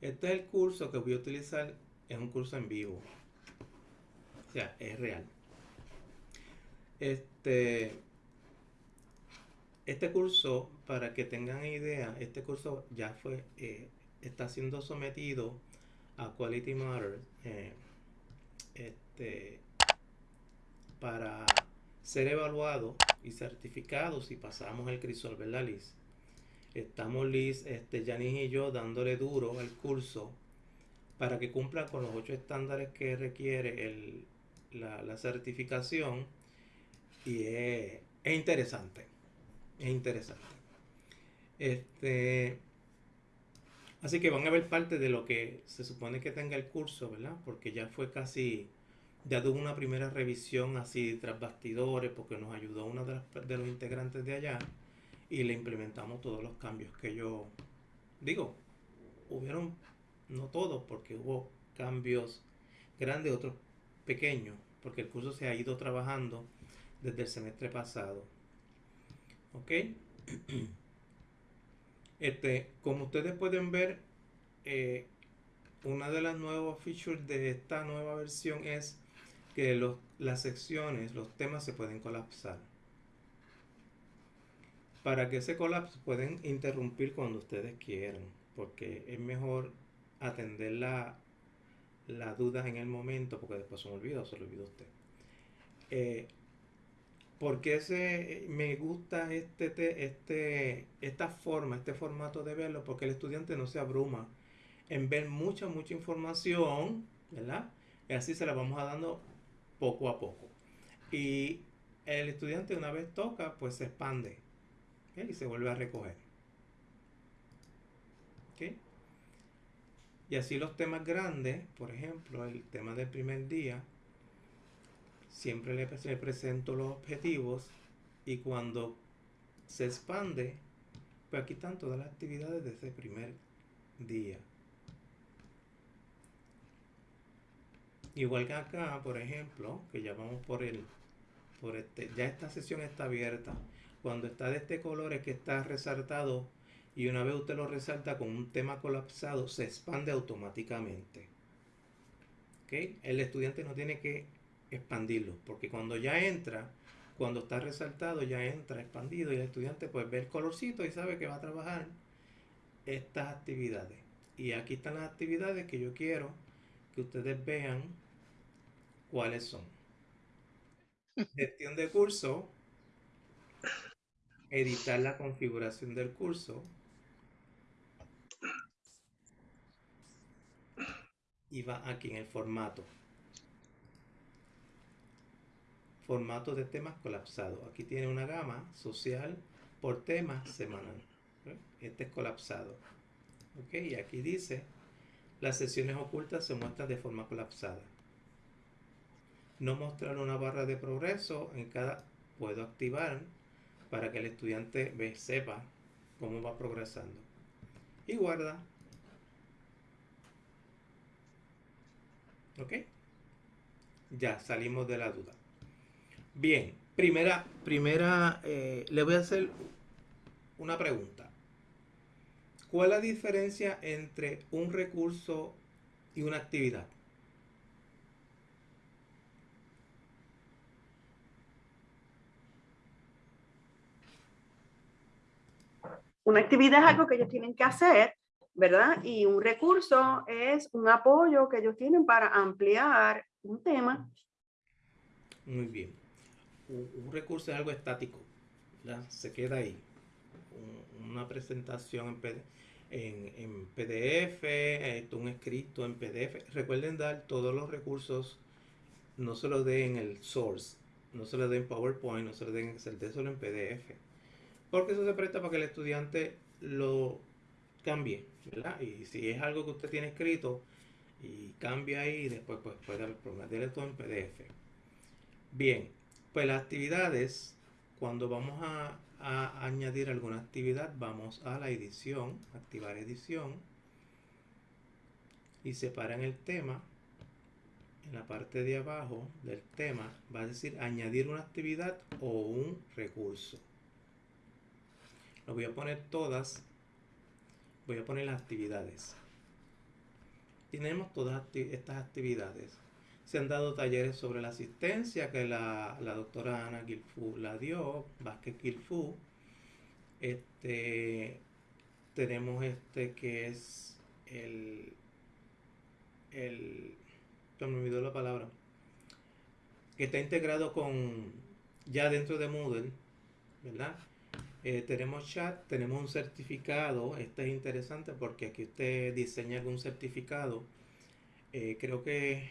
Este es el curso que voy a utilizar, es un curso en vivo. O sea, es real. Este, este curso, para que tengan idea, este curso ya fue, eh, está siendo sometido a Quality Matter eh, este, para ser evaluado y certificado si pasamos el crisol, ¿verdad, Liz? Estamos Liz, este, Janice y yo dándole duro al curso para que cumpla con los ocho estándares que requiere la, certificación y es, interesante, es interesante. Este, así que van a ver parte de lo que se supone que tenga el curso, ¿verdad? Porque ya fue casi, ya tuvo una primera revisión así tras bastidores, porque nos ayudó una de, de los integrantes de allá y le implementamos todos los cambios que yo digo. Hubieron, no todos, porque hubo cambios grandes, otros pequeños, porque el curso se ha ido trabajando desde el semestre pasado. ¿Ok? Este, como ustedes pueden ver, eh, una de las nuevas features de esta nueva versión es que los, las secciones, los temas se pueden colapsar para que ese colapso pueden interrumpir cuando ustedes quieran, porque es mejor atender la, la duda en el momento, porque después se me olvida o se lo olvida usted. Eh, porque ese, me gusta este, este, esta forma, este formato de verlo, porque el estudiante no se abruma en ver mucha, mucha información, ¿verdad? Y así se la vamos a dando poco a poco. Y el estudiante una vez toca, pues se expande y se vuelve a recoger. Y así los temas grandes, por ejemplo, el tema del primer día, siempre le, presento los objetivos y cuando se expande, pues aquí están todas las actividades de ese primer día. Igual que acá, por ejemplo, que ya vamos por el, por este, ya esta sesión está abierta. Cuando está de este color es que está resaltado y una vez usted lo resalta con un tema colapsado, se expande automáticamente. El estudiante no tiene que expandirlo, porque cuando ya entra, cuando está resaltado, ya entra expandido y el estudiante pues ve el colorcito y sabe que va a trabajar estas actividades. Y aquí están las actividades que yo quiero que ustedes vean cuáles son. Gestión de curso, editar la configuración del curso. Y va aquí en el formato. Formato de temas colapsado aquí tiene una gama social por tema semanal. Este es colapsado. Ok y aquí dice las sesiones ocultas se muestran de forma colapsada. No mostrar una barra de progreso en cada puedo activar para que el estudiante sepa cómo va progresando. Y guarda. ¿Ok? Ya salimos de la duda. Bien, primera, primera, eh, le voy a hacer una pregunta. ¿Cuál es la diferencia entre un recurso y una actividad? Una actividad es algo que ellos tienen que hacer, ¿verdad? Y un recurso es un apoyo que ellos tienen para ampliar un tema. Muy bien. Un, recurso es algo estático, ¿verdad? Se queda ahí. una presentación en, en, PDF, un escrito en PDF. Recuerden dar todos los recursos, no se los den en el source, no se los den en PowerPoint, no se los den en Excel, solo en PDF porque eso se presta para que el estudiante lo cambie, ¿verdad? Y si es algo que usted tiene escrito y cambia ahí, después pues puede haber todo en PDF. Bien, pues las actividades, cuando vamos a, a añadir alguna actividad, vamos a la edición, activar edición y separan el tema. En la parte de abajo del tema va a decir añadir una actividad o un recurso. Lo voy a poner todas. Voy a poner las actividades. tenemos todas estas actividades. Se han dado talleres sobre la asistencia que la, doctora Ana Gilfu la dio, Vázquez Gilfu. Este, tenemos este que es el, el, me olvidó la palabra, que está integrado con, ya dentro de Moodle, ¿verdad? Eh, tenemos chat, tenemos un certificado. Este es interesante porque aquí usted diseña algún certificado. Eh, creo que,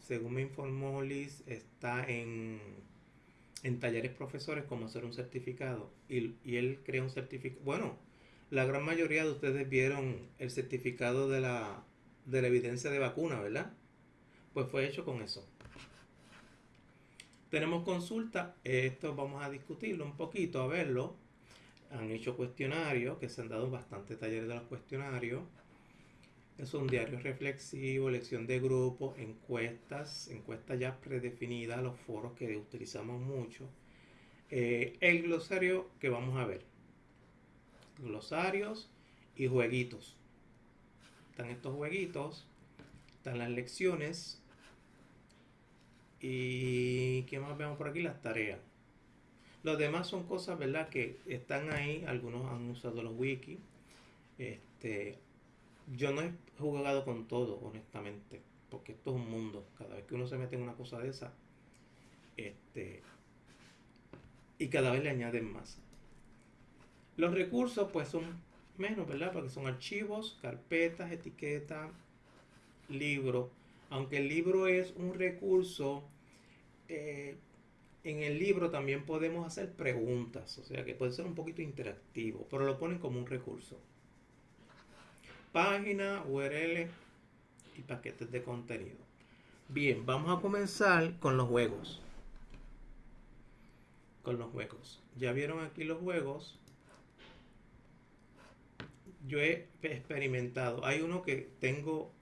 según me informó Liz, está en, en talleres profesores como hacer un certificado. Y, y él crea un certificado. Bueno, la gran mayoría de ustedes vieron el certificado de la, de la evidencia de vacuna, ¿verdad? Pues fue hecho con eso. Tenemos consulta, esto vamos a discutirlo un poquito, a verlo. Han hecho cuestionarios, que se han dado bastante talleres de los cuestionarios. Es un diario reflexivo, lección de grupo, encuestas, encuestas ya predefinidas, los foros que utilizamos mucho. Eh, el glosario que vamos a ver. Glosarios y jueguitos. Están estos jueguitos, están las lecciones, y ¿qué más vemos por aquí? Las tareas. Los demás son cosas, ¿verdad? Que están ahí. Algunos han usado los wiki. Este, yo no he jugado con todo, honestamente. Porque esto es un mundo. Cada vez que uno se mete en una cosa de esa. Este, y cada vez le añaden más. Los recursos, pues son menos, ¿verdad? Porque son archivos, carpetas, etiquetas, libros. Aunque el libro es un recurso eh, en el libro también podemos hacer preguntas, o sea que puede ser un poquito interactivo, pero lo ponen como un recurso. Página, URL y paquetes de contenido. Bien, vamos a comenzar con los juegos. Con los juegos. Ya vieron aquí los juegos. Yo he experimentado. Hay uno que tengo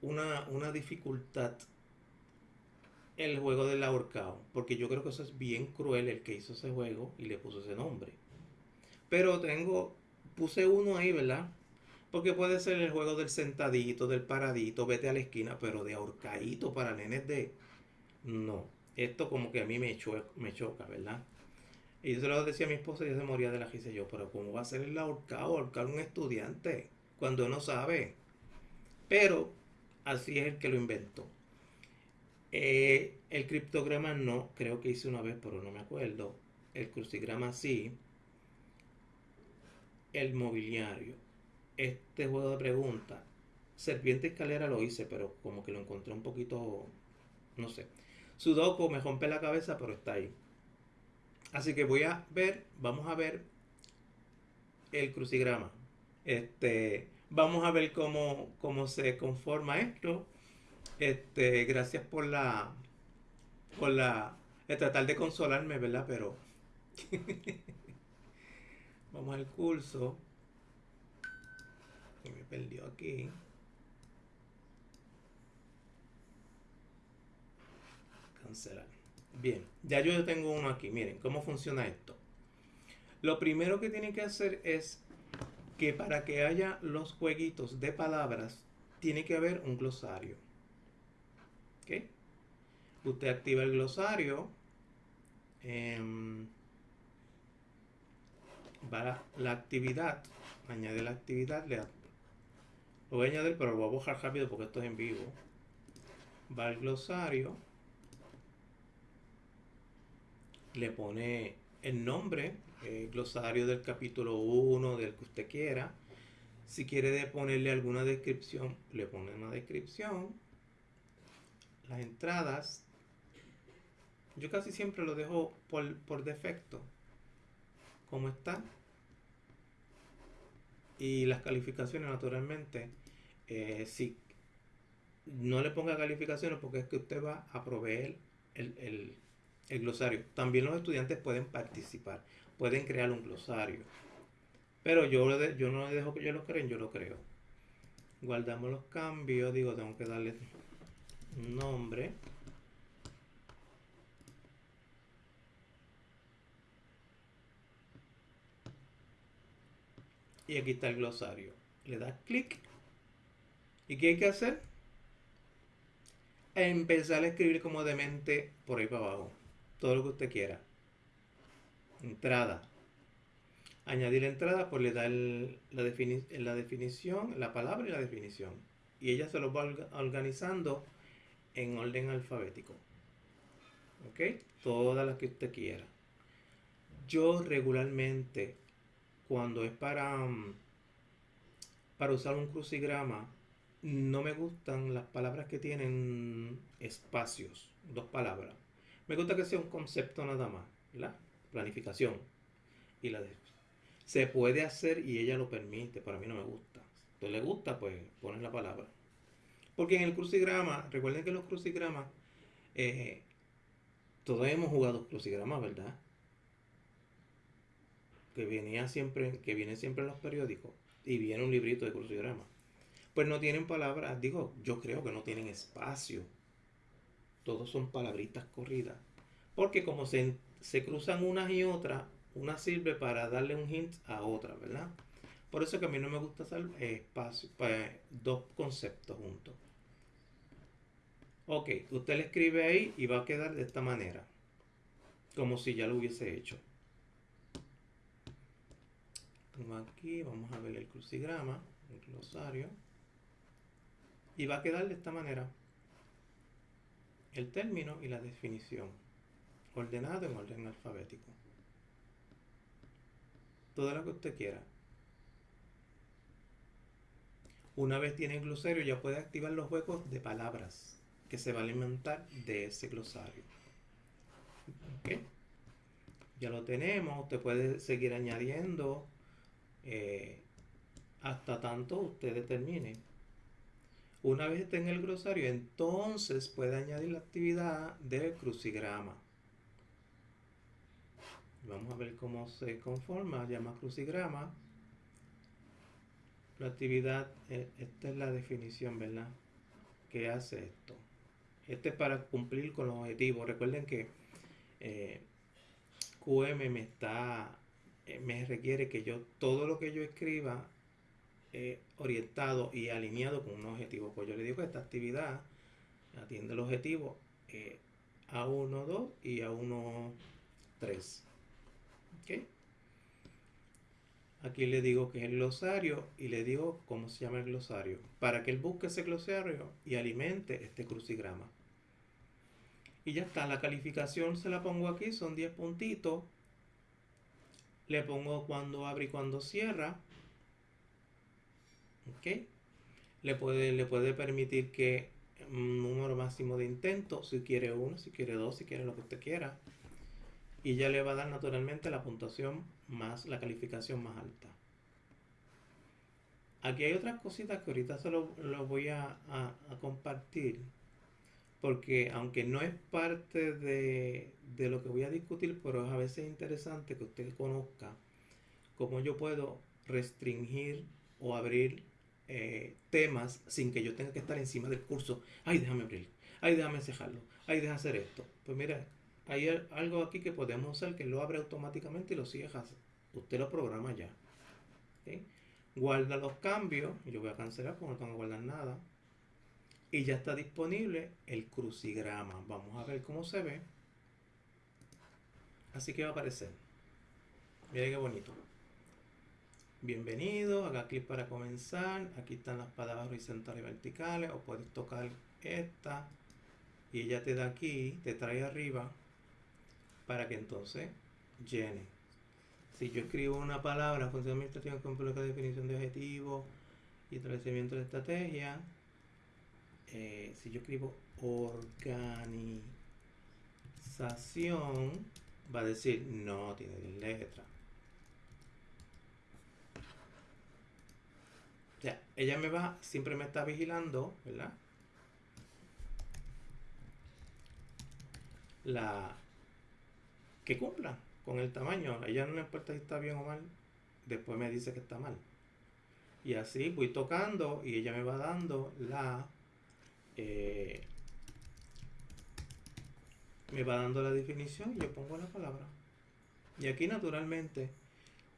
una, una dificultad el juego del ahorcado, porque yo creo que eso es bien cruel el que hizo ese juego y le puso ese nombre. Pero tengo, puse uno ahí, ¿verdad? Porque puede ser el juego del sentadito, del paradito, vete a la esquina, pero de ahorcadito para nenes de... No, esto como que a mí me, me choca, ¿verdad? Y yo se lo decía a mi esposa y ella se moría de la risa. Yo, pero ¿cómo va a ser el ahorcado? Ahorcar un estudiante cuando no sabe. Pero así es el que lo inventó. Eh, el criptograma no, creo que hice una vez, pero no me acuerdo. El crucigrama sí. El mobiliario. Este juego de preguntas. Serpiente escalera lo hice, pero como que lo encontré un poquito, no sé. Sudoku me rompe la cabeza, pero está ahí. Así que voy a ver, vamos a ver el crucigrama. Este, vamos a ver cómo, cómo se conforma esto. Este, gracias por la, por la, tratar de consolarme, ¿verdad? Pero vamos al curso. me perdió aquí. Cancelar. Bien, ya yo tengo uno aquí. Miren cómo funciona esto. Lo primero que tienen que hacer es que para que haya los jueguitos de palabras, tiene que haber un glosario. Usted activa el glosario. Em, va la actividad. Añade la actividad. Le, lo voy a añadir, pero lo voy a bajar rápido porque esto es en vivo. Va al glosario. Le pone el nombre, el glosario del capítulo 1, del que usted quiera. Si quiere ponerle alguna descripción, le pone una descripción las entradas, yo casi siempre lo dejo por, defecto, como está. Y las calificaciones, naturalmente, eh, si no le ponga calificaciones porque es que usted va a proveer el, glosario. También los estudiantes pueden participar, pueden crear un glosario. Pero yo, yo no dejo que yo lo creen, yo lo creo. Guardamos los cambios, digo, tengo que darle nombre y aquí está el glosario le das clic y qué hay que hacer empezar a escribir como demente por ahí para abajo. Todo lo que usted quiera. Entrada. Añadir entrada, pues le da la, la definición, la palabra y la definición. Y ella se lo va organizando en orden alfabético. ¿Ok? Todas las que usted quiera. Yo regularmente, cuando es para, mm, para usar un crucigrama, no me gustan las palabras que tienen espacios, dos palabras. Me gusta que sea un concepto nada más, la planificación y la se puede hacer y ella lo permite, pero a mí no me gusta. Si le gusta, pues pones la palabra. Porque en el crucigrama, recuerden que los crucigramas, eh, todos hemos jugado crucigramas, ¿verdad? Que venía siempre, que viene siempre en los periódicos y viene un librito de crucigrama. Pues no tienen palabras, digo, yo creo que no tienen espacio. Todos son palabritas corridas. Porque como se, se cruzan unas y otras, una sirve para darle un hint a otra, ¿verdad? Por eso que a mí no me gusta hacer espacio, pues, dos conceptos juntos. Ok, usted le escribe ahí y va a quedar de esta manera. Como si ya lo hubiese hecho. Aquí, vamos a ver el crucigrama, el glosario. Y va a quedar de esta manera. El término y la definición. Ordenado en orden alfabético todo lo que usted quiera. Una vez tiene el glosario ya puede activar los huecos de palabras que se va a alimentar de ese glosario. Ya lo tenemos, usted puede seguir añadiendo eh, hasta tanto usted determine. Una vez esté en el glosario, entonces puede añadir la actividad del crucigrama. Vamos a ver cómo se conforma, llama crucigrama. La actividad, eh, esta es la definición, ¿verdad? ¿Qué hace esto? Este es para cumplir con los objetivos. Recuerden que eh, QM me está, eh, me requiere que yo, todo lo que yo escriba, orientado y alineado con un objetivo. Pues yo le digo que esta actividad atiende el objetivo a 1, 2 y a 1, 3. Aquí le digo que es el glosario y le digo cómo se llama el glosario. Para que él busque ese glosario y alimente este crucigrama. Y ya está, la calificación se la pongo aquí, son 10 puntitos. Le pongo cuando abre y cuando cierra. ¿Ok? Le puede, le puede permitir que un número máximo de intentos, si quiere uno, si quiere dos, si quiere lo que usted quiera y ya le va a dar naturalmente la puntuación más la calificación más alta. Aquí hay otras cositas que ahorita se lo, voy a, compartir porque aunque no es parte de, lo que voy a discutir, pero es a veces interesante que usted conozca cómo yo puedo restringir o abrir eh, temas sin que yo tenga que estar encima del curso. Ay, déjame abrir. Ay, déjame cejarlo. Ay, déjame hacer esto. Pues mira, hay algo aquí que podemos hacer que lo abre automáticamente y lo cierra. Usted lo programa ya. Guarda los cambios. Yo voy a cancelar porque no tengo que guardar nada. Y ya está disponible el crucigrama. Vamos a ver cómo se ve. Así que va a aparecer. Miren qué bonito. Bienvenido, haga clic para comenzar. Aquí están las palabras horizontales y verticales. O puedes tocar esta. Y ella te da aquí, te trae arriba para que entonces llene. Si yo escribo una palabra, función administrativa con la definición de objetivo y establecimiento de estrategia, eh, si yo escribo organización, va a decir no tiene letra. Sea, ella me va, siempre me está vigilando, ¿verdad? La, que cumpla con el tamaño. A ella no le importa si está bien o mal. Después me dice que está mal. Y así voy tocando y ella me va dando la... Eh, me va dando la definición y yo pongo la palabra. Y aquí naturalmente,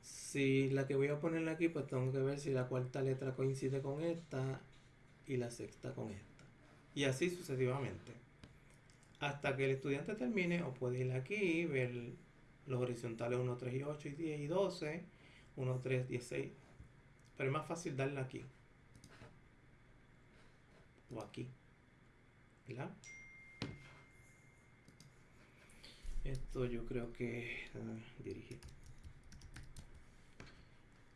si la que voy a ponerle aquí, pues tengo que ver si la cuarta letra coincide con esta y la sexta con esta. Y así sucesivamente. Hasta que el estudiante termine, o puede ir aquí, ver los horizontales 1, 3 y 8 y 10 y 12, 1, 3, 16. Pero es más fácil darle aquí. O aquí. ¿Verdad? Esto yo creo que dirigir.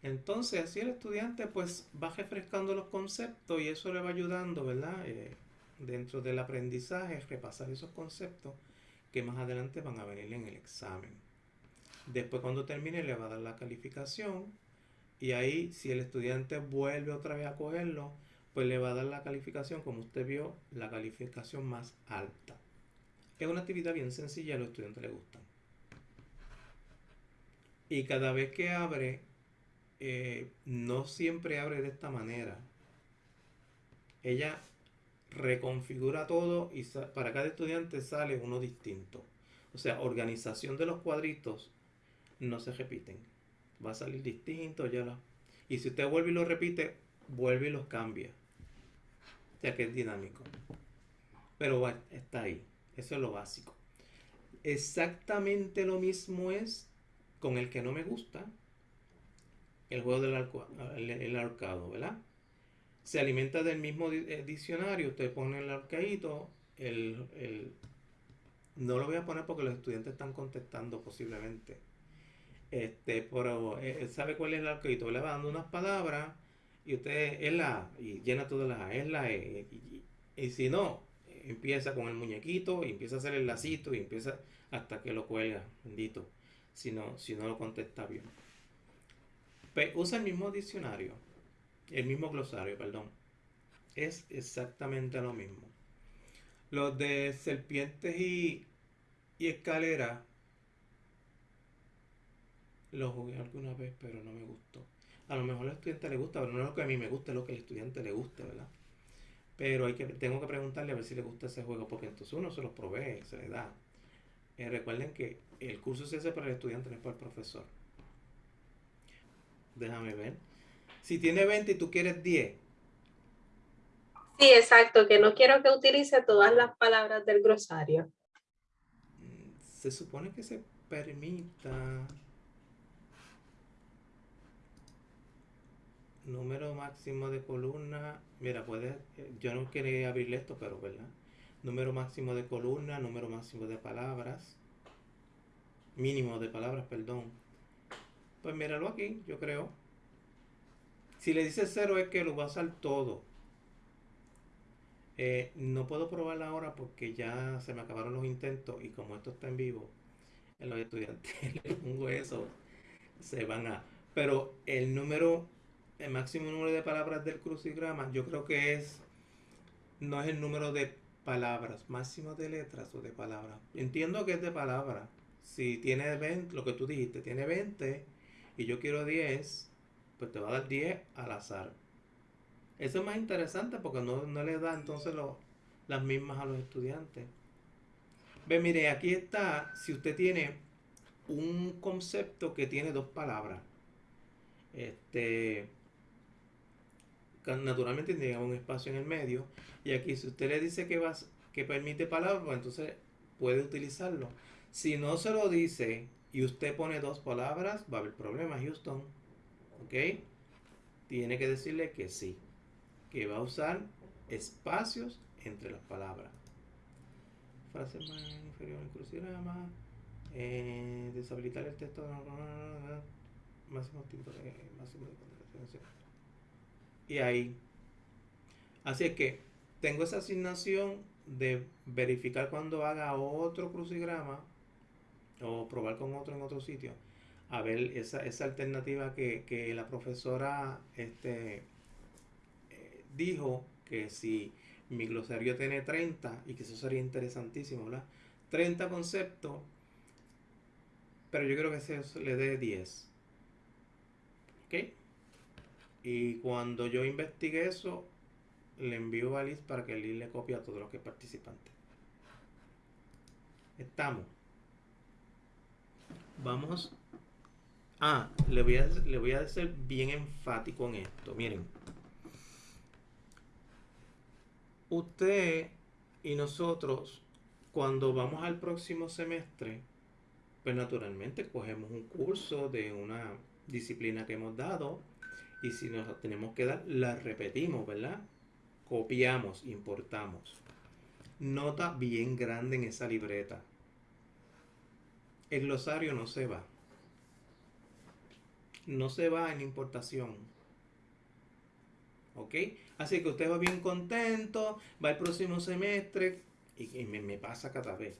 Entonces, así el estudiante pues va refrescando los conceptos y eso le va ayudando, ¿verdad? Eh, dentro del aprendizaje, repasar esos conceptos que más adelante van a venir en el examen. Después cuando termine le va a dar la calificación y ahí si el estudiante vuelve otra vez a cogerlo, pues le va a dar la calificación, como usted vio, la calificación más alta. Es una actividad bien sencilla, a los estudiantes les gustan. Y cada vez que abre, eh, no siempre abre de esta manera. Ella reconfigura todo y para cada estudiante sale uno distinto. O sea, organización de los cuadritos no se repiten. Va a salir distinto, ya Y si usted vuelve y lo repite, vuelve y los cambia. O sea que es dinámico. Pero está ahí. Eso es lo básico. Exactamente lo mismo es con el que no me gusta. El juego del el, arcado, ¿verdad? Se alimenta del mismo eh, diccionario. Usted pone el arcadito. El, no lo voy a poner porque los estudiantes están contestando posiblemente. Este, pero eh, sabe cuál es el arcadito. Le va dando unas palabras y usted es la y llena todas las es la E. y si no, empieza con el muñequito empieza a hacer el lacito y empieza hasta que lo cuelga, bendito, si no, si no lo contesta bien. usa el mismo diccionario, el mismo glosario, perdón. Es exactamente lo mismo. Los de serpientes y, y escalera los jugué alguna vez, pero no me gustó. A lo mejor al estudiante le gusta, pero no es lo que a mí me gusta, es lo que al estudiante le guste, ¿verdad? Pero hay que, tengo que preguntarle a ver si le gusta ese juego, porque entonces uno se los provee, se le da. Eh, recuerden que el curso se hace para el estudiante, no es para el profesor. Déjame ver. Si tiene 20 y tú quieres 10. Sí, exacto, que no quiero que utilice todas las palabras del grosario. Mm, se supone que se permita número máximo de columna, mira, puede, yo no quería abrirle esto, pero verdad. Número máximo de columna, número máximo de palabras, mínimo de palabras, perdón. Pues míralo aquí, yo creo. Si le dice cero es que lo va a usar todo. Eh, no puedo probarla ahora porque ya se me acabaron los intentos y como esto está en vivo, en los estudiantes le pongo eso, se van a... Pero el número el máximo número de palabras del crucigrama, yo creo que es, no es el número de palabras, máximo de letras o de palabras. Entiendo que es de palabras. Si tiene 20, lo que tú dijiste, tiene 20 y yo quiero 10, pues te va a dar 10 al azar. Eso es más interesante porque no, le da entonces las mismas a los estudiantes. Ve, mire, aquí está, si usted tiene un concepto que tiene dos palabras, este, naturalmente tiene un espacio en el medio. Y aquí si usted le dice que, va, que permite palabras, pues entonces puede utilizarlo. Si no se lo dice y usted pone dos palabras, va a haber problema, Houston. ¿Ok? Tiene que decirle que sí. Que va a usar espacios entre las palabras. Frase más inferior en crucigrama. Eh, deshabilitar el texto. Máximo de, máximo de y ahí. Así es que tengo esa asignación de verificar cuando haga otro crucigrama o probar con otro en otro sitio. A ver esa, esa alternativa que, la profesora este, eh, dijo que si mi glosario tiene 30 y que eso sería interesantísimo, ¿verdad? 30 conceptos, pero yo creo que se le dé 10. ¿Ok? Y cuando yo investigué eso, le envío a para que Liz le copie a todos los que participantes. Estamos. Vamos. Ah, le voy, a, le voy a bien enfático en esto. Miren. usted y nosotros, cuando vamos al próximo semestre, pues naturalmente cogemos un curso de una disciplina que hemos dado y si nos tenemos que dar, la repetimos, ¿verdad? Copiamos, importamos. Nota bien grande en esa libreta. El glosario no se va. No se va en importación. ¿Ok? Así que usted va bien contento, va el próximo semestre y, me, pasa cada vez.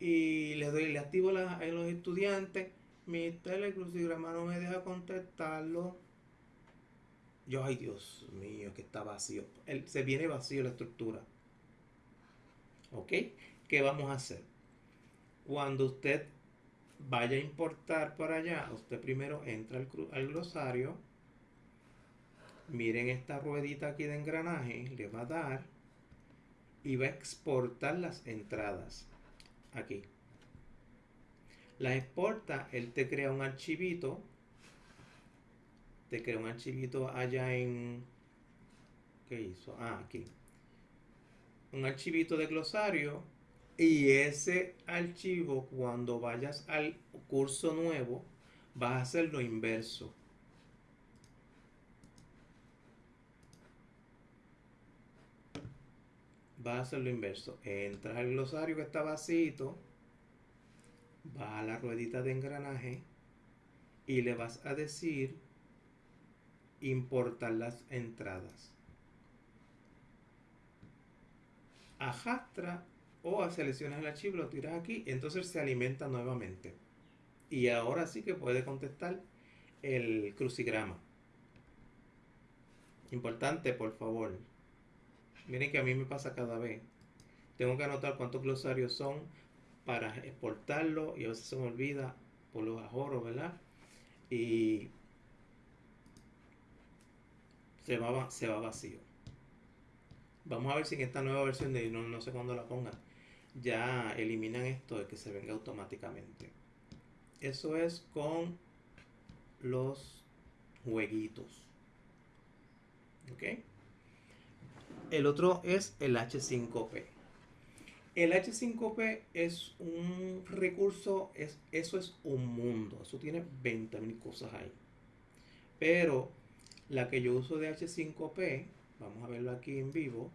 Y le doy, le activo a los estudiantes. Mi telecrucigrama no me deja contestarlo. Yo, ay Dios mío, que está vacío. se viene vacío la estructura. ¿Ok? ¿Qué vamos a hacer? Cuando usted vaya a importar para allá, usted primero entra al, al glosario. Miren esta ruedita aquí de engranaje, le va a dar y va a exportar las entradas. Aquí. La exporta, él te crea un archivito te crea un archivito allá en... ¿Qué hizo? Ah, aquí. Un archivito de glosario y ese archivo cuando vayas al curso nuevo vas a hacer lo inverso. Vas a hacer lo inverso. Entras al glosario que está vacío, vas a la ruedita de engranaje y le vas a decir importar las entradas. Ajastra o seleccionas el archivo, lo tiras aquí, entonces se alimenta nuevamente. Y ahora sí que puede contestar el crucigrama. Importante, por favor. Miren que a mí me pasa cada vez. Tengo que anotar cuántos glosarios son para exportarlo y a veces se me olvida por los ajoros, ¿verdad? Y se va, se va vacío. Vamos a ver si en esta nueva versión de no, no sé cuándo la pongan, ya eliminan esto de que se venga automáticamente. Eso es con los jueguitos. ¿Ok? El otro es el H5P. El H5P es un recurso, es, eso es un mundo. Eso tiene 20.000 cosas ahí. Pero la que yo uso de H5P, vamos a verlo aquí en vivo,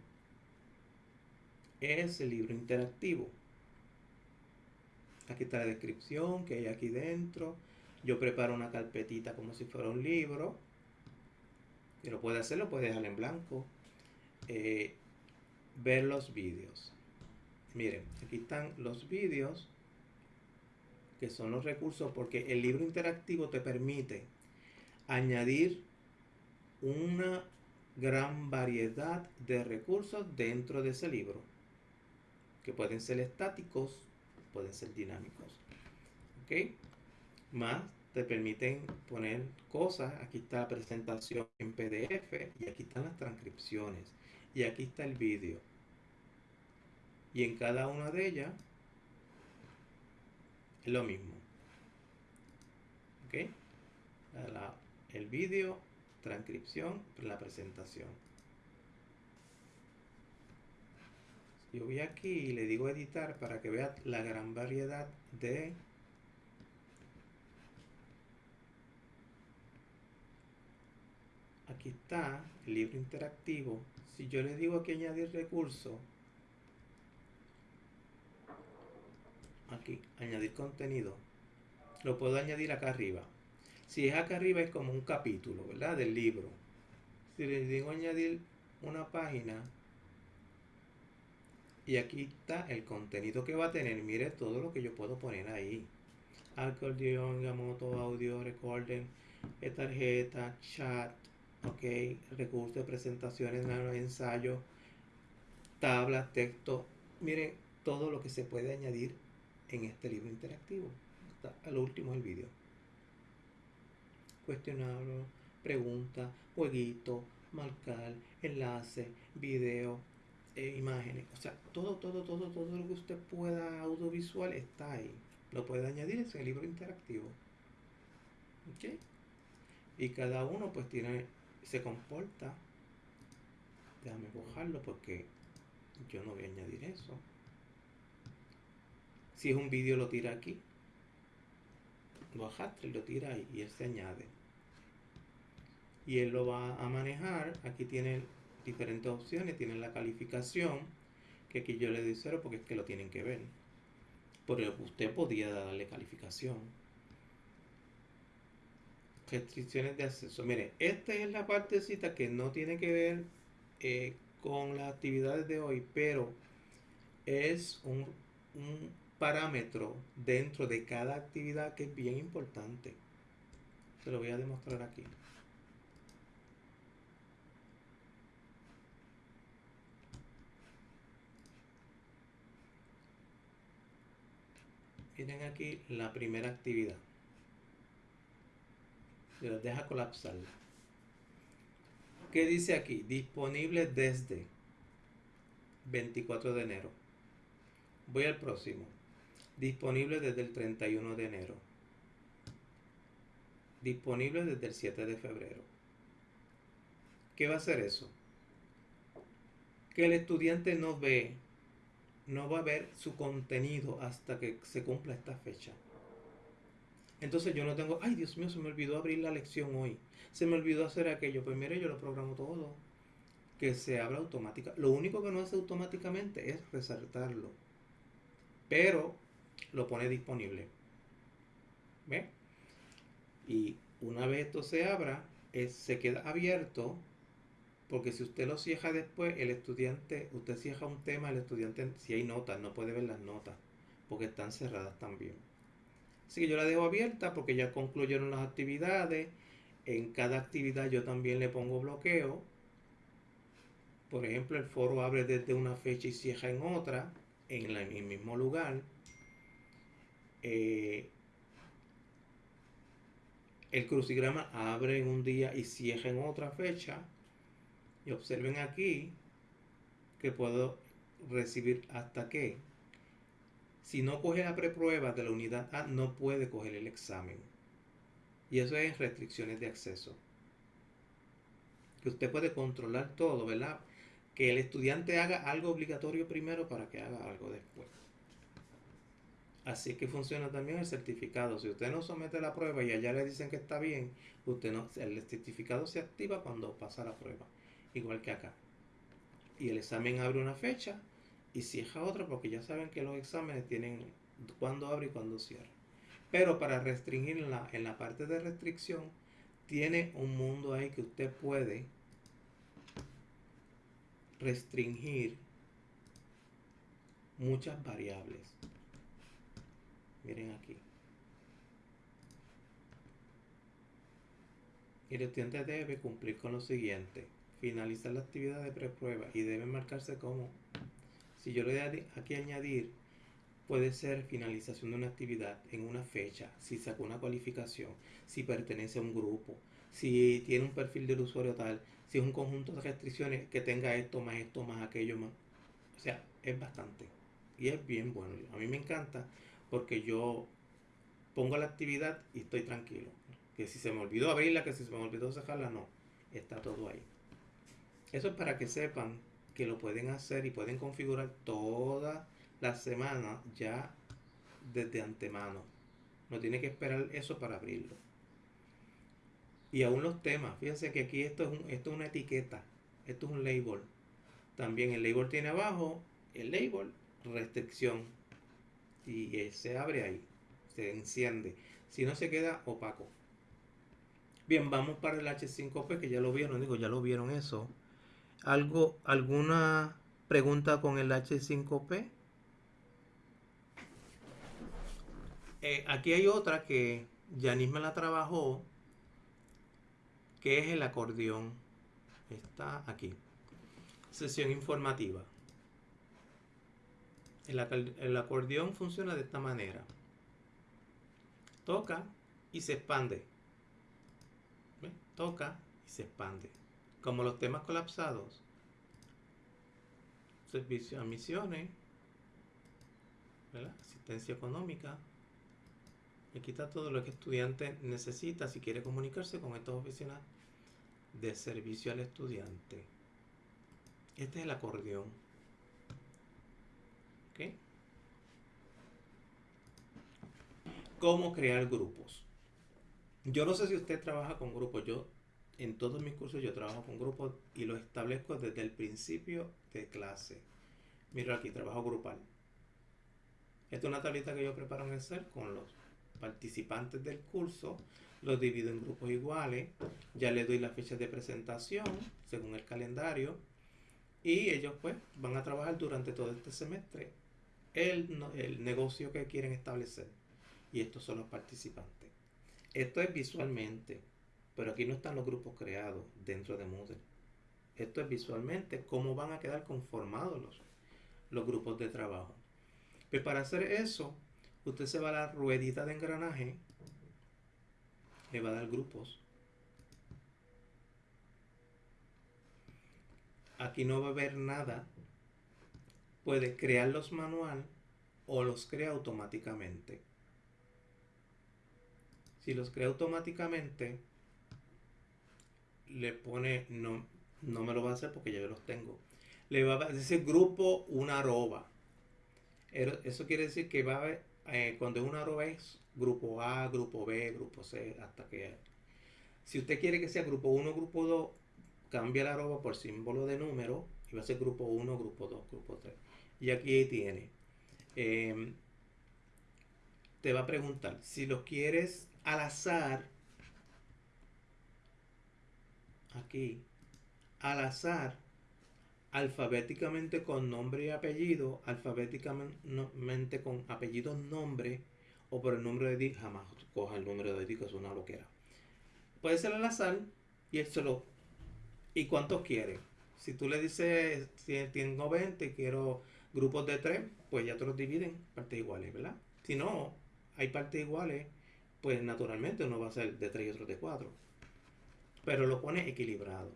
es el libro interactivo. Aquí está la descripción que hay aquí dentro. Yo preparo una carpetita como si fuera un libro. Y lo puede hacer, lo puede dejar en blanco. Eh, ver los vídeos. Miren, aquí están los vídeos que son los recursos porque el libro interactivo te permite añadir una gran variedad de recursos dentro de ese libro, que pueden ser estáticos, pueden ser dinámicos. ¿Ok? Más te permiten poner cosas. Aquí está la presentación en PDF y aquí están las transcripciones y aquí está el vídeo. Y en cada una de ellas es lo mismo. ¿Ok? el vídeo transcripción, la presentación. Yo voy aquí y le digo editar para que vea la gran variedad de aquí está el libro interactivo. Si yo le digo aquí añadir recurso, aquí añadir contenido, lo puedo añadir acá arriba. Si es acá arriba es como un capítulo, ¿verdad? Del libro. Si le digo añadir una página, y aquí está el contenido que va a tener. Mire todo lo que yo puedo poner ahí. Acordeón, moto, audio, recording, eh, tarjeta, chat, ok, recursos de presentaciones, ensayo, tablas, texto. Miren todo lo que se puede añadir en este libro interactivo. Al último el vídeo cuestionario, pregunta, jueguito, marcar, enlace, video, eh, imágenes. O sea, todo, todo, todo, todo lo que usted pueda audiovisual está ahí. Lo puede añadir en el libro interactivo. ¿Ok? Y cada uno pues tiene, se comporta. Déjame bojarlo porque yo no voy a añadir eso. Si es un vídeo lo tira aquí. Lo arrastra y lo tira ahí y él se añade. Y él lo va a manejar. Aquí tiene diferentes opciones. Tiene la calificación. Que aquí yo le doy cero porque es que lo tienen que ver. Pero usted podía darle calificación. Restricciones de acceso. Mire, esta es la partecita que no tiene que ver eh, con las actividades de hoy, pero es un, un parámetro dentro de cada actividad que es bien importante. Se lo voy a demostrar aquí. Miren aquí la primera actividad. Se los deja colapsar. ¿Qué dice aquí? Disponible desde 24 de enero. Voy al próximo. Disponible desde el 31 de enero. Disponible desde el 7 de febrero. ¿Qué va a hacer eso? Que el estudiante no ve, no va a ver su contenido hasta que se cumpla esta fecha. Entonces yo no tengo, ay Dios mío, se me olvidó abrir la lección hoy. Se me olvidó hacer aquello. Pues mire, yo lo programo todo. Que se abra automáticamente. Lo único que no hace automáticamente es resaltarlo. Pero lo pone disponible. ¿Ve? Y una vez esto se abra, se queda abierto. Porque si usted lo cierra después, el estudiante, usted cierra un tema, el estudiante, si hay notas, no puede ver las notas. Porque están cerradas también. Así que yo la dejo abierta porque ya concluyeron las actividades. En cada actividad yo también le pongo bloqueo. Por ejemplo, el foro abre desde una fecha y cierra en otra, en, el mismo lugar. Eh, el crucigrama abre en un día y cierra en otra fecha. Y observen aquí que puedo recibir hasta qué si no coge la preprueba de la unidad A, no puede coger el examen. Y eso es restricciones de acceso. Que usted puede controlar todo, ¿verdad? Que el estudiante haga algo obligatorio primero para que haga algo después. Así que funciona también el certificado. Si usted no somete la prueba y allá le dicen que está bien, usted no, el certificado se activa cuando pasa la prueba. Igual que acá. Y el examen abre una fecha y cierra otra porque ya saben que los exámenes tienen cuándo abre y cuándo cierra. Pero para restringir en la, en la parte de restricción, tiene un mundo ahí que usted puede restringir muchas variables. Miren aquí. El estudiante debe cumplir con lo siguiente. Finalizar la actividad de preprueba y debe marcarse como si yo le doy aquí añadir, puede ser finalización de una actividad en una fecha, si sacó una cualificación, si pertenece a un grupo, si tiene un perfil del usuario tal, si es un conjunto de restricciones que tenga esto más esto más aquello más. O sea, es bastante. Y es bien bueno. A mí me encanta porque yo pongo la actividad y estoy tranquilo. Que si se me olvidó abrirla, que si se me olvidó sacarla, no. Está todo ahí. Eso es para que sepan que lo pueden hacer y pueden configurar toda la semana ya desde antemano. No tiene que esperar eso para abrirlo. Y aún los temas. Fíjense que aquí esto es, esto es una etiqueta. Esto es un label. También el label tiene abajo el label restricción. Y se abre ahí. Se enciende. Si no se queda opaco. Bien, vamos para el H5P que ya lo vieron. Digo, ya lo vieron eso algo, alguna pregunta con el H5P. Eh, aquí hay otra que Yanis me la trabajó, que es el acordeón. Está aquí. Sesión informativa. El, el acordeón funciona de esta manera. Toca y se expande. Toca y se expande como los temas colapsados, servicio a misiones, asistencia económica, y quita todo lo que el estudiante necesita si quiere comunicarse con estos oficinas de servicio al estudiante. Este es el acordeón. ¿Ok? ¿Cómo crear grupos? Yo no sé si usted trabaja con grupos. Yo, en todos mis cursos, yo trabajo con grupos y los establezco desde el principio de clase. Mira aquí, trabajo grupal. Esta es una tablita que yo preparo en Excel con los participantes del curso. Los divido en grupos iguales. Ya les doy la fecha de presentación según el calendario. Y ellos pues van a trabajar durante todo este semestre el, el negocio que quieren establecer. Y estos son los participantes. Esto es visualmente, pero aquí no están los grupos creados dentro de Moodle. Esto es visualmente cómo van a quedar conformados los, los grupos de trabajo. Pues para hacer eso, usted se va a la ruedita de engranaje, le va a dar grupos. Aquí no va a haber nada. Puede crearlos manual o los crea automáticamente. Si los crea automáticamente, le pone, no, no me lo va a hacer porque ya los tengo. Le va a decir grupo una arroba. Eso quiere decir que va a haber, eh, cuando es una arroba es grupo A, grupo B, grupo C, hasta que... Si usted quiere que sea grupo 1, grupo 2, cambia la arroba por símbolo de número y va a ser grupo 1, grupo 2, grupo 3. Y aquí tiene. Em, te va a preguntar si lo quieres al azar. Aquí. Al azar. Alfabéticamente con nombre y apellido. Alfabéticamente con apellido, nombre. O por el número de disco. Jamás coja el número de disco, es una loquera. Puede ser al azar. Y él se lo ¿Y cuántos quiere? Si tú le dices, si tengo 20 y quiero grupos de 3, pues ya te los dividen partes iguales, ¿verdad? Si no, hay partes iguales, pues naturalmente uno va a ser de 3 y otro de 4. Pero lo pone equilibrado.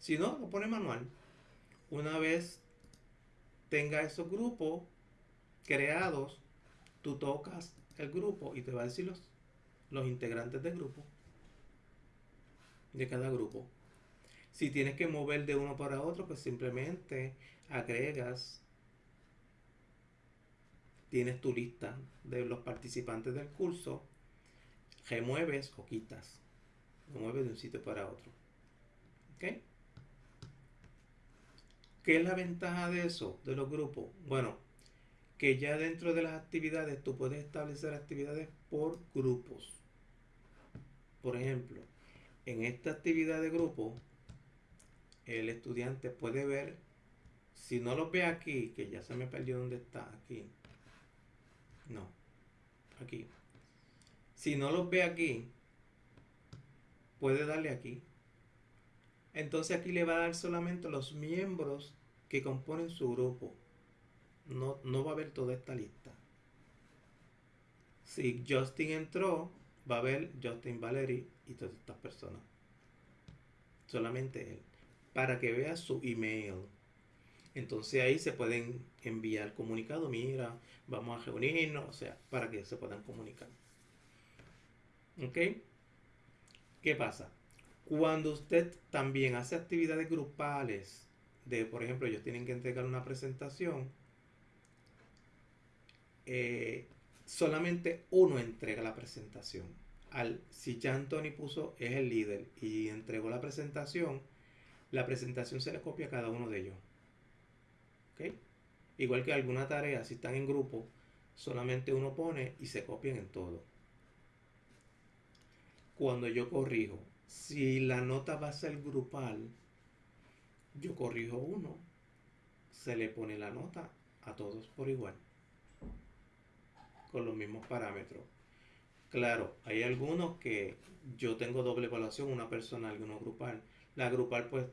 Si no, lo pone manual. Una vez tenga esos grupos creados, tú tocas el grupo y te va a decir los, los integrantes del grupo. De cada grupo. Si tienes que mover de uno para otro, pues simplemente agregas, tienes tu lista de los participantes del curso, remueves o quitas, lo mueves de un sitio para otro. ¿Ok? ¿Qué es la ventaja de eso, de los grupos? Bueno, que ya dentro de las actividades tú puedes establecer actividades por grupos. Por ejemplo, en esta actividad de grupo, el estudiante puede ver, si no lo ve aquí, que ya se me perdió dónde está, aquí. No, aquí. Si no los ve aquí, puede darle aquí. Entonces aquí le va a dar solamente los miembros que componen su grupo. No, no va a ver toda esta lista. Si Justin entró, va a ver Justin Valery y todas estas personas. Solamente él para que vea su email. Entonces ahí se pueden enviar comunicados, mira, vamos a reunirnos, o sea, para que se puedan comunicar. ¿Ok? ¿Qué pasa? Cuando usted también hace actividades grupales, de por ejemplo, ellos tienen que entregar una presentación, eh, solamente uno entrega la presentación. Al, si ya Anthony puso, es el líder y entregó la presentación, la presentación se le copia a cada uno de ellos. Igual que alguna tarea, si están en grupo, solamente uno pone y se copian en todo. Cuando yo corrijo, si la nota va a ser grupal, yo corrijo uno, se le pone la nota a todos por igual, con los mismos parámetros. Claro, hay algunos que yo tengo doble evaluación, una personal y uno grupal. La grupal pues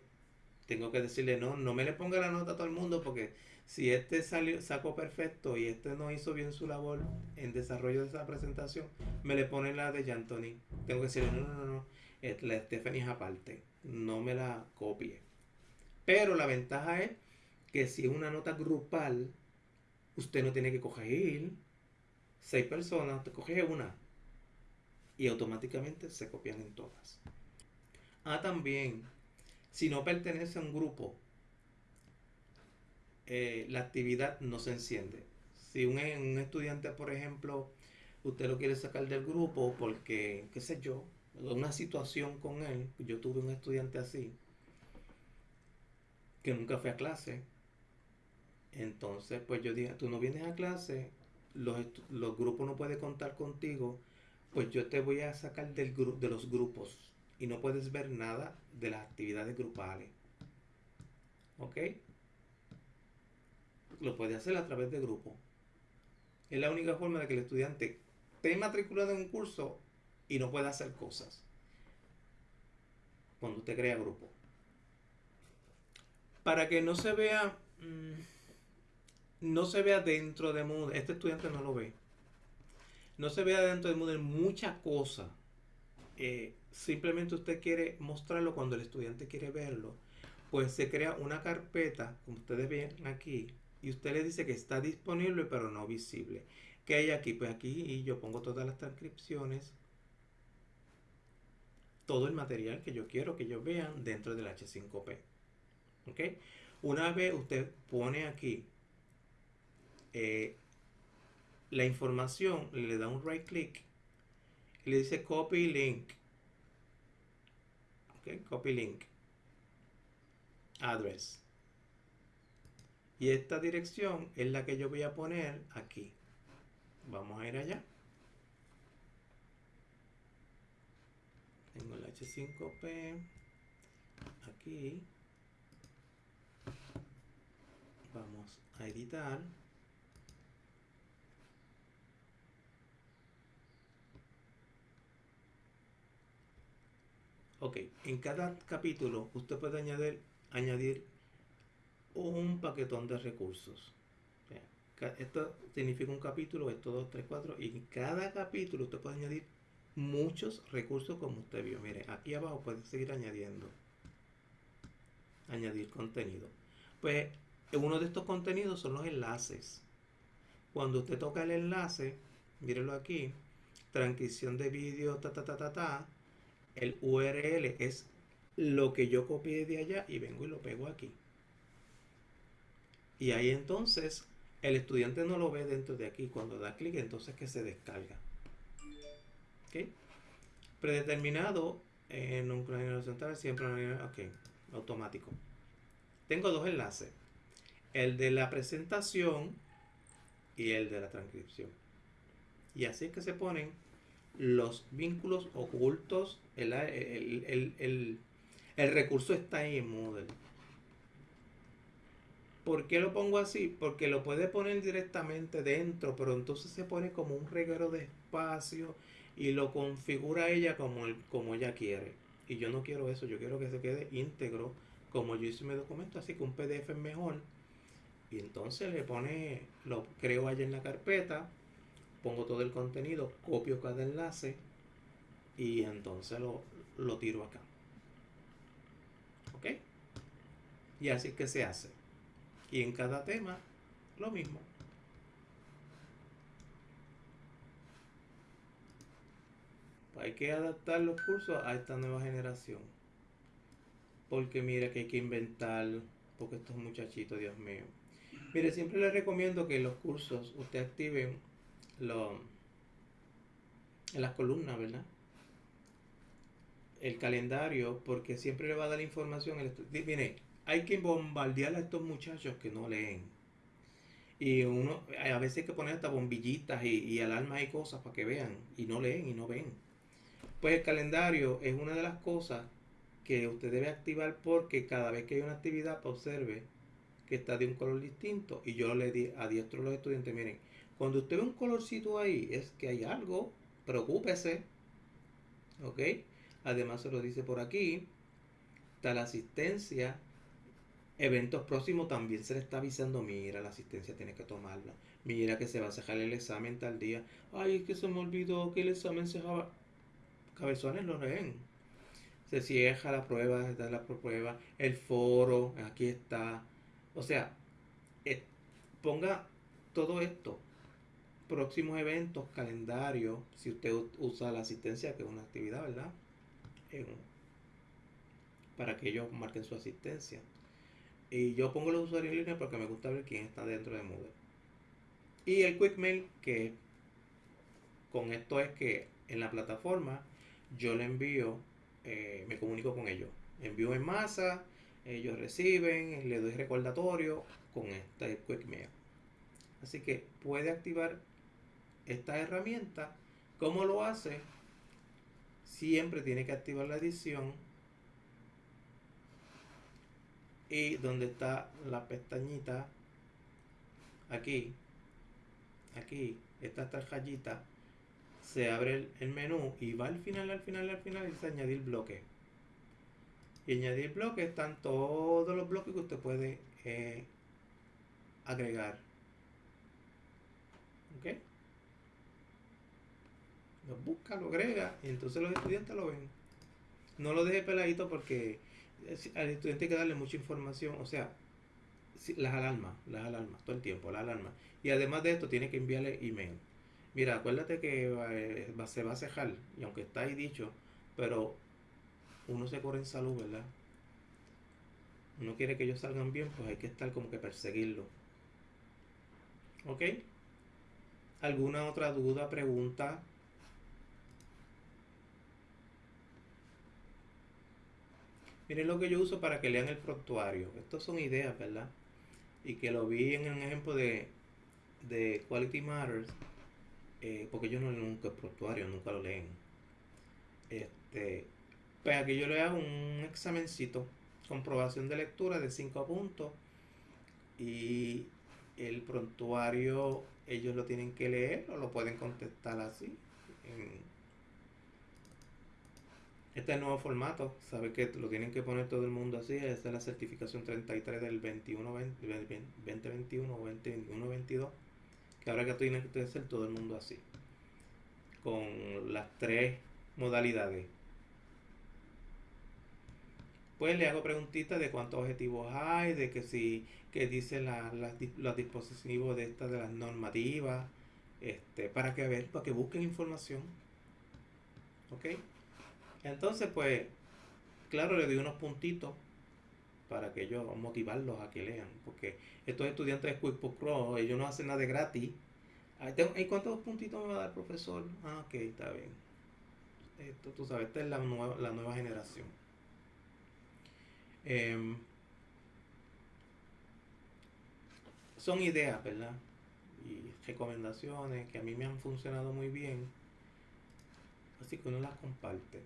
tengo que decirle, no, no me le ponga la nota a todo el mundo porque si este salió, sacó perfecto y este no hizo bien su labor en desarrollo de esa presentación, me le pone la de Jantoni. Tengo que decirle, no, no, no, no, la Stephanie es aparte, no me la copie. Pero la ventaja es que si es una nota grupal, usted no tiene que coger seis personas, usted coge una y automáticamente se copian en todas. Ah, también si no pertenece a un grupo, eh, la actividad no se enciende. Si un, un estudiante, por ejemplo, usted lo quiere sacar del grupo porque, qué sé yo, una situación con él, yo tuve un estudiante así, que nunca fue a clase, entonces pues yo dije, tú no vienes a clase, los, los grupos no pueden contar contigo, pues yo te voy a sacar del de los grupos y no puedes ver nada de las actividades grupales. ¿Ok? Lo puede hacer a través de grupo. Es la única forma de que el estudiante esté matriculado en un curso y no pueda hacer cosas. Cuando usted crea grupo. Para que no se vea, mm, no se vea dentro de Moodle, este estudiante no lo ve. No se vea dentro de Moodle muchas cosas. Eh, simplemente usted quiere mostrarlo cuando el estudiante quiere verlo. Pues se crea una carpeta, como ustedes ven aquí, y usted le dice que está disponible pero no visible. ¿Qué hay aquí? Pues aquí yo pongo todas las transcripciones, todo el material que yo quiero que ellos vean dentro del H5P. ¿Ok? Una vez usted pone aquí eh, la información, le da un right click y le dice copy link. ¿Ok? Copy link. Address. Y esta dirección es la que yo voy a poner aquí. Vamos a ir allá. Tengo el H5P aquí. Vamos a editar. Ok, en cada capítulo usted puede añadir, añadir un paquetón de recursos. Esto significa un capítulo, esto 2, 3, 4, y cada capítulo usted puede añadir muchos recursos como usted vio. Mire, aquí abajo puede seguir añadiendo. Añadir contenido. Pues uno de estos contenidos son los enlaces. Cuando usted toca el enlace, mírelo aquí, transcripción de vídeo, ta, ta, ta, ta, ta, el URL es lo que yo copié de allá y vengo y lo pego aquí. Y ahí entonces el estudiante no lo ve dentro de aquí. Cuando da clic, entonces que se descarga. ¿Ok? Predeterminado en un cronómetro central, siempre ok, automático. Tengo dos enlaces. El de la presentación y el de la transcripción. Y así es que se ponen los vínculos ocultos. El, el, el recurso está ahí en Moodle. ¿Por qué lo pongo así? Porque lo puede poner directamente dentro, pero entonces se pone como un reguero de espacio y lo configura ella como, el, como ella quiere. Y yo no quiero eso, yo quiero que se quede íntegro como yo hice mi documento, así que un PDF es mejor. Y entonces le pone, lo creo allá en la carpeta, pongo todo el contenido, copio cada enlace y entonces lo, lo tiro acá. ¿Ok? Y así que se hace. Y en cada tema, lo mismo. Hay que adaptar los cursos a esta nueva generación. Porque mira que hay que inventar, porque estos muchachitos, Dios mío. Mire, siempre les recomiendo que los cursos usted activen las columnas, ¿verdad? El calendario, porque siempre le va a dar información. Mire, hay que bombardear a estos muchachos que no leen. Y uno, a veces hay que poner hasta bombillitas y, y alarmas y cosas para que vean. Y no leen y no ven. Pues el calendario es una de las cosas que usted debe activar porque cada vez que hay una actividad, pues observe que está de un color distinto. Y yo le di adiestro a los estudiantes, miren, cuando usted ve un colorcito ahí, es que hay algo, preocúpese. ¿Ok? Además se lo dice por aquí, está la asistencia, eventos próximos también se le está avisando, mira, la asistencia tiene que tomarla. Mira que se va a cerrar el examen tal día. Ay, es que se me olvidó que el examen se dejaba. Cabezones lo leen. Se cierra la prueba, está la prueba. El foro, aquí está. O sea, eh, ponga todo esto. Próximos eventos, calendario. Si usted usa la asistencia, que es una actividad, ¿verdad? para que ellos marquen su asistencia Y yo pongo los usuarios en línea porque me gusta ver quién está dentro de Moodle. Y el Quick Mail, que con esto es que en la plataforma yo le envío, eh, me comunico con ellos. Envío en masa, ellos reciben, le doy recordatorio con este Quick Mail. Así que puede activar esta herramienta. ¿Cómo lo hace? Siempre tiene que activar la edición. Y donde está la pestañita, aquí, aquí, esta tarjeta, se abre el, menú y va al final, al final, al final y dice añadir bloque. Y añadir bloque están todos los bloques que usted puede eh, agregar. ¿Ok? Lo busca, lo agrega y entonces los estudiantes lo ven. No lo deje peladito porque al estudiante hay que darle mucha información, o sea, las alarmas, las alarmas, todo el tiempo, las alarmas. Y además de esto, tiene que enviarle email. Mira, acuérdate que eh, se va a cejar, y aunque está ahí dicho, pero uno se corre en salud, ¿verdad? Uno quiere que ellos salgan bien, pues hay que estar como que perseguirlo. ¿Ok? ¿Alguna otra duda, pregunta? Miren lo que yo uso para que lean el prontuario. Estas son ideas, ¿verdad? Y que lo vi en un ejemplo de, de Quality Matters. Eh, porque yo no leo nunca el prontuario, nunca lo leen. Este, pues aquí yo le hago un examencito, comprobación de lectura de 5 puntos. Y el prontuario ellos lo tienen que leer o lo pueden contestar así. Este es el nuevo formato, sabe que lo tienen que poner todo el mundo así, esta es la certificación 33 del 21, 2021 o 2021, 22, que ahora que tiene que hacer todo el mundo así, con las tres modalidades. Pues le hago preguntitas de cuántos objetivos hay, de que si, que dice la, los dispositivos de estas de las normativas, este, para que ver, para que busquen información. ¿Ok? Entonces, pues, claro, le doy unos puntitos para que ellos motivarlos a que lean, porque estos estudiantes de QuickBooks Pro, ellos no hacen nada de gratis. ¿Y cuántos puntitos me va a dar el profesor? Ah, ok, está bien. Esto, tú sabes, esta es la nueva, la nueva generación. Em, son ideas, ¿verdad? Y recomendaciones que a mí me han funcionado muy bien. Así que uno las comparte.